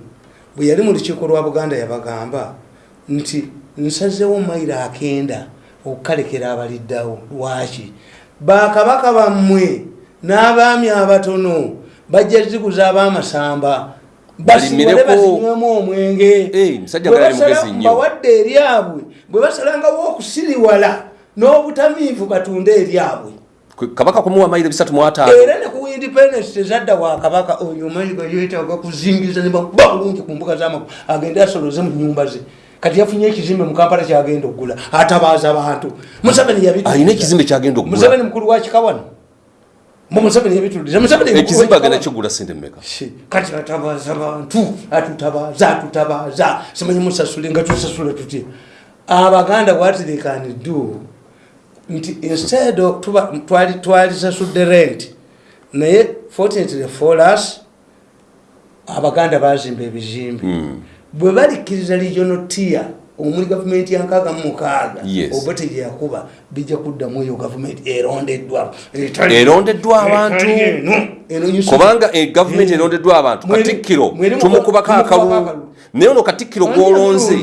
bwe yali mu lukiiko lwa buganda yabagamba nti nsazewo mayiro akenda okukalekera abaliddawo. Lwaki? Bakabaka bammwe n'abaami abatono bajja ziguza ab'amasamba basimule Balimireko. bazinywemu omwenge. Mbawadde eryabwe bwe basalangawo okusiriwala n'obutamiivu batunde eryabwe kabaka kumuwa mayiro bisatu mu ataano era ne ku independence tezadda wa kabaka oyo mayiga yetaaga kuzingiza ne bakuba bulungi ku mbuga z'amagu agende asoloze mu nyumba ze. Kati yafunye ekizimbe mu kampala kyagenda okugula atabaaza bantu. Museveni yabituliza. alina ekizimbe kyagenda okugula. Museveni mukulu wa kikawano. Mu museveni yabituliza. Ekizimbe agenda kigula sente mmeka. Kati atabaaza bantu atutabaaza atutabaaza simanyi musasule nga tusasula tutya. Abaganda what they can do nti instead tuba twali twalisasudde rent naye fortunately for us abaganda bazimba ebizimbe. Bwe balikkiriza regional tier omuli gavumenti yankaaga mu mukaaga oba teyakuba bijja kuddamu eyo gavumenti erondeddwa Erondeddwa abantu. kubanga e gavumenti Eh. erondeddwa abantu katikkiro tumukubako akalulu naye ono katikkiro gwolonze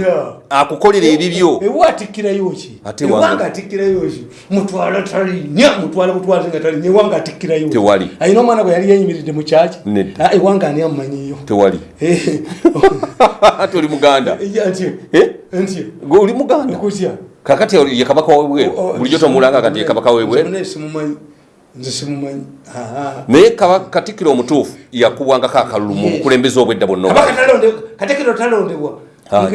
akukolera ebibyo ewa atikkirayo ki Ate ewanga wanga- atikkirayo ki mutwala talinya mutwala butwaze nga talinya ewanga atikkirayo ki? Tewali. ayina omwana gwe yali yeyimiridde mu kyaki. Ah, ewanga ani amumanyiyo tewali. Oli muganda. Ntyo Eh? ntyo gwe oli muganda? Kakati ye kabaka webweru. Bulijjo tomulanga kati ye kabaka webweru. Ah. naye katikkiro omutuufu yakubwangako akalulu mu bukulembeze obwedda bwonna katekero talondebwa. Ah,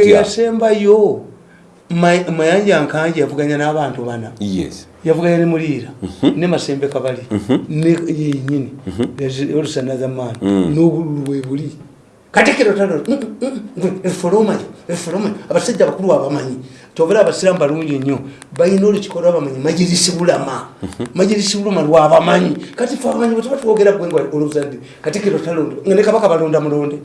mayanja nkanje yavuganya n'abantu bana. Yavuganya ne muliira ne masembe kabali. Ne yenyini olusanazamaani n'obululu bwe buli. Katekero talondefolomayo efolomayo abasajja abakulu abamanyi. Tobera abasiramu balungi nnyo balina olukiko lwabamanyi. Majirisi bulama. Majirisi bulama lwabamanyi kati fe abamanyi bwetaba twogera bwenga oluzadde katekero talonde nga ne kabaka balonda mulonde.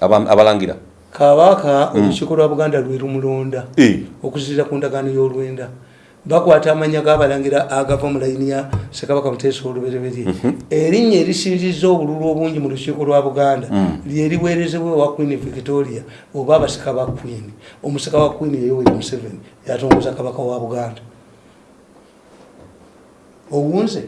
Aba- abalangira kabaka olukiiko lwa buganda lwe lumulonda Eh. okuzirira ku ndagaano y'olwenda. Bakwata amanya gabalangira agava mu layini ya sekabaka muteesa olubereberye. Erinnya erisinziza obululu obungi mu lukiiko lwa buganda lyeriweerezebwa ewa queen victoria oba abasika ba queen. Omusika wa queen yeyoweri museveni yatongoza kabaka wa buganda. Owunze?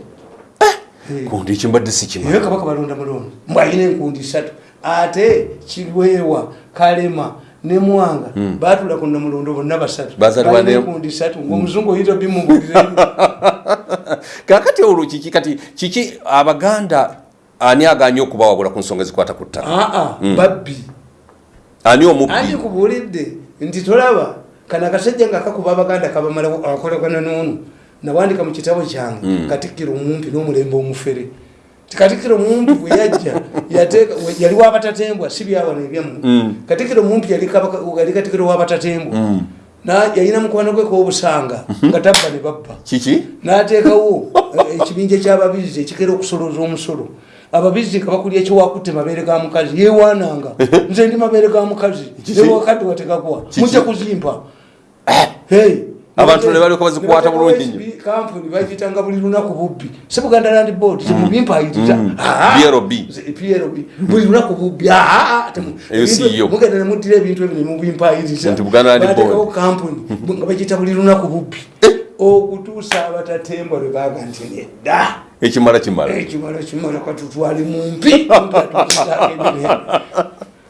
Kundi ekimbadde sikimanyi naye kabaka balonda mulondo. Mbwalina enkundi satu ate kirwewa kalema ne mwanga. Batula ku namulondo bonna basatu. Enkundi satu ngaomuzungu oyita bimugulire kakati olwo kiki kati kiki abaganda ani aganye okubawabula ku nsonga ezikwata ku ttaka? Aa babbi. Ani andi omubbi kubulidde nti tolaba kana akasajja nga kakuba abaganda kabamala akolagana noonu nawandika mu kitabo kyange katikkiro omumpi n'omulembe omufere katikkiro mumpi bwe yajja yali wabatatembwa si byawana ebyammwe katikkiro mumpi yali katikkiro wabatatembwa Na- yalina mukwano gwe k'obusanga nga tabba ne babba. Kiki? N'ateekawo eh, ekibinja ky'ababizi ekigera okusolooza omusolo. Ababizi nga bakulya ekyowakutte mabeere ga mukazi yewaananga nze ndi mabeere ga mukazi. Ewakadde watekakwa Kiki? mujja kuzimpa. Hey. Abantu ne balyoka bazikwata bulungi nnyo. kampuni bagitanga buli lunaku bubbi. Si buganda land board temubimpayiriza PLB. plb buli lunaku bubbi Ah, temu- Eyo si ebintu- yo. mugenda nemuddira ebintu ebyo nemubimpayiriza. Bateekawo kampuni nga bagiyita buli lunaku bubbi. Okutuusa abatatembwa lwe baga nti nedda. Ekimala kimala. Ekimala kimala katutwale mumpi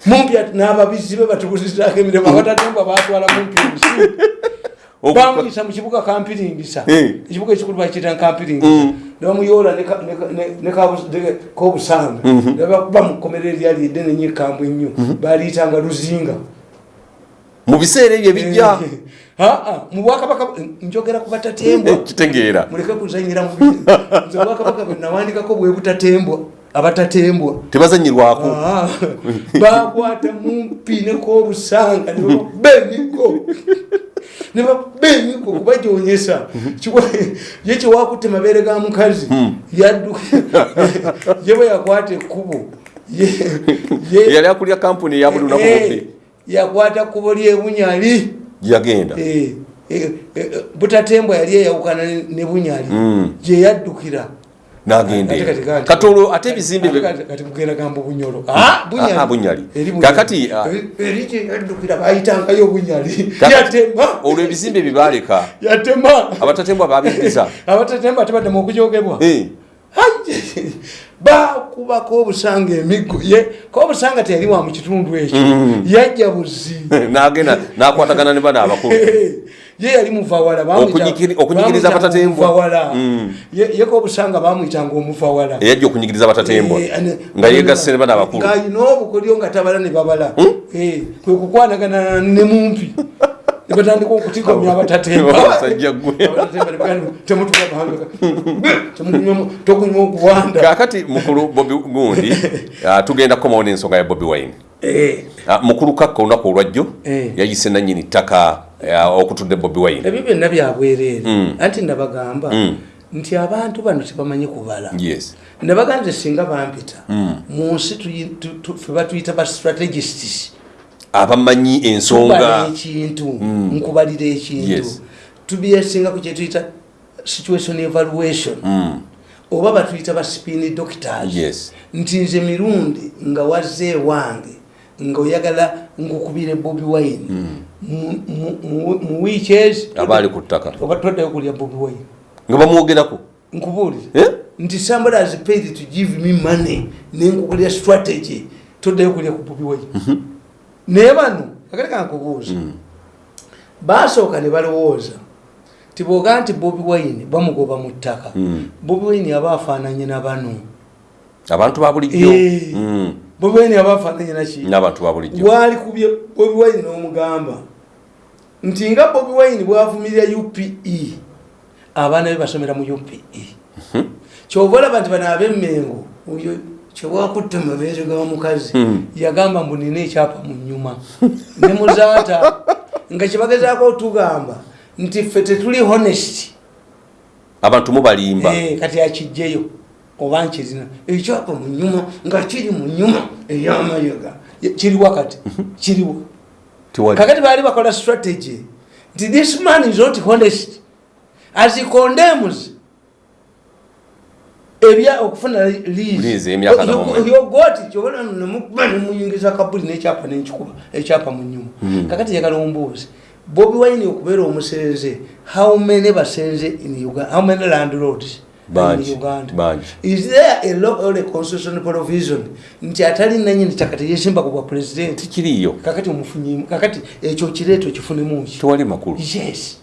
mumpi n'ababizi be batubuzizaako emirembe abatatembwa batwala mumpi obusi Oku- bamuyisa mu kibuga kampiringisa Eh. ekibuga ekikulu bakiyita kampiringisa Mm. nebamuyoola kobusanga. Nebakuba mu kkomera eryali eddene nyo ekambwe ennyo. Baliyitanga luzinga. Mu biseera ebyo ebijja. Aa, mu bwakabaka njogera ku batatembwa kitegeera. Muleke kuzanyira nze obwakabaka bwe nawandikako bwe butatembwa abatatembwa tebazanyirwako Ah, bakwata mumpi nekobusanga nebakuba emigo nebakuba emigo kubajonyesa ye kyewakutte mabeere ga mukazi yadduka ye bwe yakwata ekkubo yali akulya kampuni eya buli lunaku Eh, bubbi yakwata kkubo lyebunyali yagenda. Eh, eh, eh, butatembwa yali eyawukana ne- bunyali. Mm. gyeyaddukira kati- katolo ate ebizimbe bye- Kati- kati kugenda gamba bunyolo Ah, bunyali. Ah, ah, olwo ebizimbe bye baleka yatema abatatembwa babiriza abatatemba tebadde mukujogebwa Eh, bakubako obusanga emiggo ye ko obusanga teyali wa mu kitundu ekyo? Mm. yajja buzi nagenda nakwatagana ne bana abakulu ye yali muvawala abatatembwa. muvawala. Mm. yeko obusanga bamwitanga omuvawala. Eyajja okunyigiriza abatatembwa. Eh, nga yegasse bana abakulu ng'alina obukolyo nga tabala ne babala. Eh, kwe kukwanagana ne mumpi ne batandika okutikomya abatatemba Omusajja gwe. Abatatemba ne bagamba, temutulabanga tokunywa okuwanda kakati mukulu bobi gundi ah, tugenda kukomawo n'ensonga ya bobi wine Eh, Ah, mukulu kakka olunaku olwajjo Eh. yayise nanyini ttaka ah, okutudde bobi wine ebyo byonna byabwereere Mm. anti nabagamba Mm. nti abantu bano tebamanyi kubala nabaga nze singa bampita Mm. mu nsi fe batuyita ba strategists abamanyi ensonga. Ekintu Mm. nkubalira ekintu. Yes. tubyesinga ku kyetuyita situation evaluation. Mm, oba batuyita ba spin doctors. Nti nze mirundi nga wazze ewange nga oyagala nkukubire bobi wine. Mu- mu- wiiki ezi abaali ku ttaka. Oba toddayo kulya bobi wine. Nga bamwogerako. Nkubuulire. Eh? nti somebody has paid to give me money nenkukulya strategy. Toddayo kulya ku bobi wine naye bano akati kankubuuza basooka ne balowooza ti bwoga nti bobi wine bamugoba mu ttaka Mm. bobi wine aba afaananye na bano? Abantu ba bulijjo. Eh. Mm, bobi wine aba afaananye naki n'abantu ba bulijjo. Waali kubye bobi wine n'omugamba nti nga bobi wine bwavumirira upe abaana be basomera mu upe kyova olaba nti bano ab'emmengo oyo kyewakutta mabeere ga mukazi Mhm. yagamba mbu nina ekyapa mu nyuma. Ne muzaata nga kyebagezaako otugamba nti ffe tetuli honest. Abantu mubalimba Eh, kati akijjeyo oba nkirina ekyapa mu nyuma nga kiri mu nyuma ey'amayoga. Ye- kiriwa kati kiriwo Tewali. kakati baali bakola strategy nti this man is not honest. As he condemns ebya okufuna Lease emyaka n'omwezi. yogoti kyobona nemukuba nemuyingiza kabuli n'ekyapa nenkikuba ekyapa mu nyuma Mm. kakati yagala ombuuzi bobi wine okubeera omusenze how many basenze in uganda how many landlords Bangi, in uganda? bangi. is there a law or a constitutional provision? Nti atali nanyini ttaka teyesimba ku bwa president. Tikiriyo kakati omufunyimu kakati ekyo kireeto kifunemu ki? Tewali makulu. Yes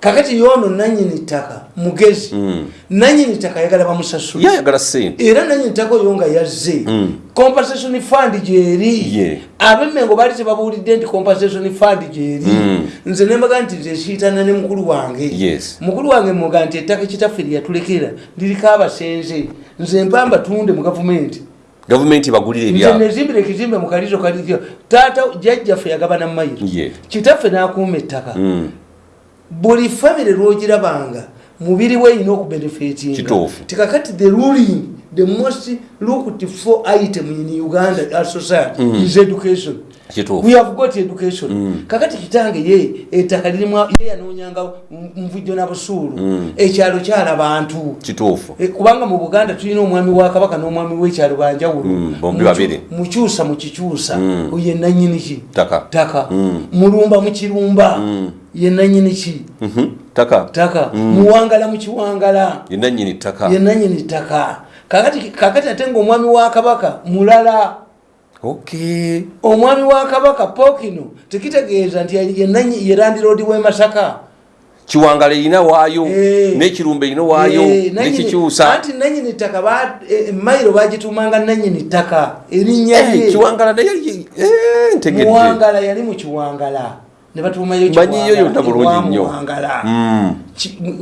kakati yono nanyini ttaka mugezi Mm. nanyini ttaka ayagala bamusasula yayagala sente era nanyini ttaka oyo nga yazze Mm. compensation fund gyeri Ye. abemmengo baali tebabuulidde nti compensation fund gyeri Mm. nze nembaga nti nze siitana ne mukulu wange Yes. mukulu wange muga nti ettaka kitaffe lyatulekera liriko abasenze nze mpamba tunde mu gavumenti gavumenti bagulire nze ebyabo nezimbira ekizimbe mu kalizo kalizo taata jjajjaffe yagabana mayiro Ye. kitaffe n'akuuma ettaka Mm. Buli famire lwogirabanga mubiri we erina okubenefitinga tikakati the ruling the most looked for item in uganda our society Mm. is education we have got education Mm. kakati kitange ye ettaka lirimu ye yanoonyanga nvujjo na busuulu Mm. ekyalo kyala bantu Eh, kubanga mu buganda tulina omwami wa kabaka n'omwami w'ekyalo banjawulo Mm, mukyusa mu kikyusa Mm. ye nanyini ki Ttaka. taka Mm. mulumba mu kirumba Mm. Ye nanyini ki? Mhm. taka taka Mm. muwangala mu kiwangala. Yenna nyini ttaka. Ye nanyini taka kakati kakati ate ngaomwami wa kabaka mulala. Okay omwami wa kabaka pokino tekitegeeza nti ye ye landiroodi w'e masaka. Kiwangala erina waayo Eh. n'ekirumba erina waayo Eh, nanyini- nekikyusa anti nanyini ttaka ba- eh, mayiro bagitumanga nanyini ttaka. Erinnya kiwangala naye eh, ntegedde. Muwangala yali mu kiwangala ne batumayo Manyiyo yonna bulungi nnyo. muwangala Mm.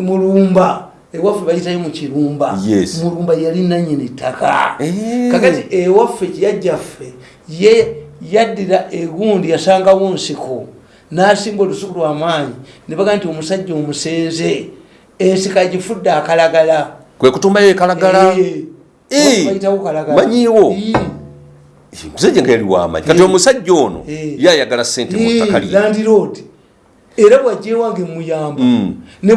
Mulumba ewaffe bayitayo mu kirumba mulumba yali nanyini ttaka Eh. kakati ewaffe kiyajjaffe ye yaddira egundi yasangawo nsiko n'asimba olusuku lwamaanyi ne baga nti omusajja omusenze ensiko agifudde akalagala kwe kutumayo ekalagala Eh. Eh. Bayitawo kalagala Manyiiwo. Eh. musajja nga yali wamanyi kati Eh. omusajja ono Eh. yayagala sente mu ttaka lye. Landiroad era bwajjewange muyamba. Mm. ne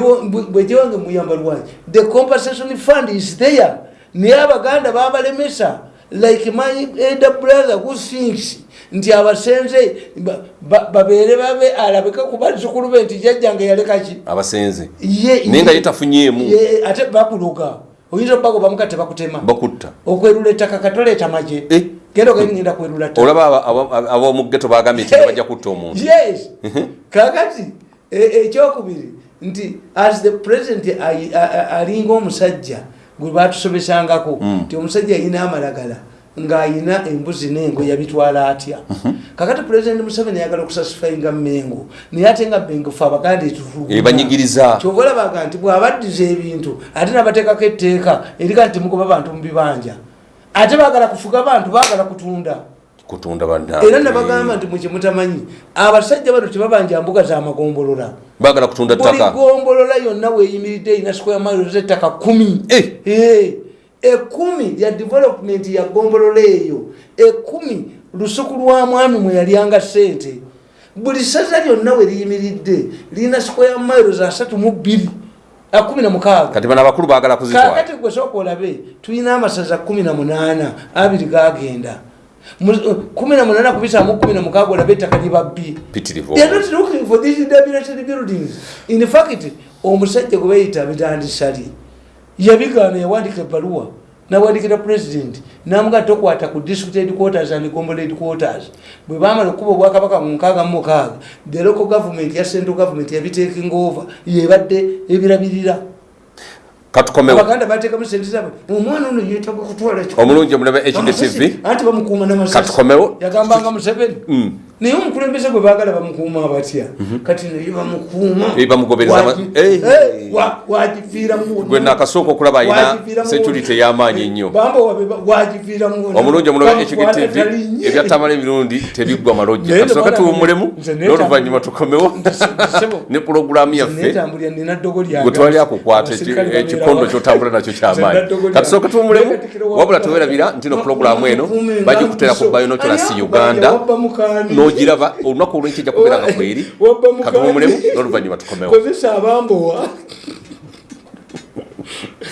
bwejjewange muyamba lwaki? The compensation fund is there. Naye abaganda babalemesa like my elder brother who thinks nti abasenze ba- ba- babeere babe alabike ku bazzukulu be nti jajjange yalekaki abasenze. Ye naye nga yetafunyeemu ye- ate bakuloga. Oyinza okubago bamuka tebakutema bakutta. Okwerula ettaka katoleeta maje Eh. genda okagenda kwerula ttaka olaba aba- aba- ab'omu geto bagambye nti bajja kutta omuntu. yes. Kakati e- ekyokubiri nti as the president ayi- a- a- alinga omusajja gwe batusobesangako nti omusajja ayina amalagala ng'ayina embuzi n'engo yabitwala atya? Kakati president museveni ayagala okusasifayinga mengo naye ate nga mengo fe abaganda Eh, banyigiriza. Kyova olabaga nti bw'abaddiza ebintu ate nabateekako etteeka erika nti mugoba bantu mu bibanja ate baagala kufuga bantu baagala kutunda. Kutunda banna era nabagamba nti mukimutamanyi abasajja bano tebabanja mbuga zamagombolola baagala kutunda buli ttaka. gombolola yonna weyimiridde erina square miles ettaka kumi Eh. Eh, ekumi lya development ya gombolola eyo. Ekumi lusuku lwa mwami mwe yalyanga sente buli saza lyonna we liyimiridde lirina square miles asatu mu bbiri akumi na mukaaga kati bano abakulu baagala kuzitwala. Kakati gwe sooka olabe tulina amasaza kumi na munaana abiri gagenda Mu- kumi na munaana kubisaamu kumi na mukaaga olabe ettaka libabbi. In fact, omusajja gwe bayita bitandisali yabigaana yawandika ebbaluwa nawandikira president namuga tokwata ku district headquarters and gombolo headquarters. Bwe bamala okuba obwakabaka mu nkaaga mu mukaaga the local government ya central government yabitaking over yebadde ebirabirira. Katukomewo abaganda bateekamu sente zaabwe. Omwana ono yetaaga kutwala omulungi omulabe hdtv anti bamukuuma namasasi. Yagambanga museveni. Mm. Naye omukulembeze gwe baagala bamukuuma batya kati naye bamukuuma Eh, bamugobereza ama- Wagi- Eh. Eh, wa- wagiviiramu gwe nakasooka okulaba alina Wagiviiramu security wonna. ey'amaanyi ennyo bamba ba- wagiviiramu wonna. omulungi omulabe Bamukwata hdtv talinnye. ebyatamala emirundi tebiggwa malojja Naye kasooka ndabagamba- tuwumulemu nze neetambulira- n'oluvannyuma tukomewo Ssebo. ne pulogulaamu yaffe Neetambulira, nina ddogo lyange. gwe twali akukwata Abasirikale eki- babeera ekikondo wa- kyotambula nakyo Nze nina kyamaanyi ddogo lyange. katusooka tuwumulemu Naye Katikkiro wa- wabula tewerabira nti no pulogulaamu eno Mukuume bagikutera ku nga binoculasi Ani uganda mukaani. n'ogiraba olunaku olwenki ejja kubeeranga kweri kaguma omulemu n'oluvannyuma tukomewo. Kozesa abambowa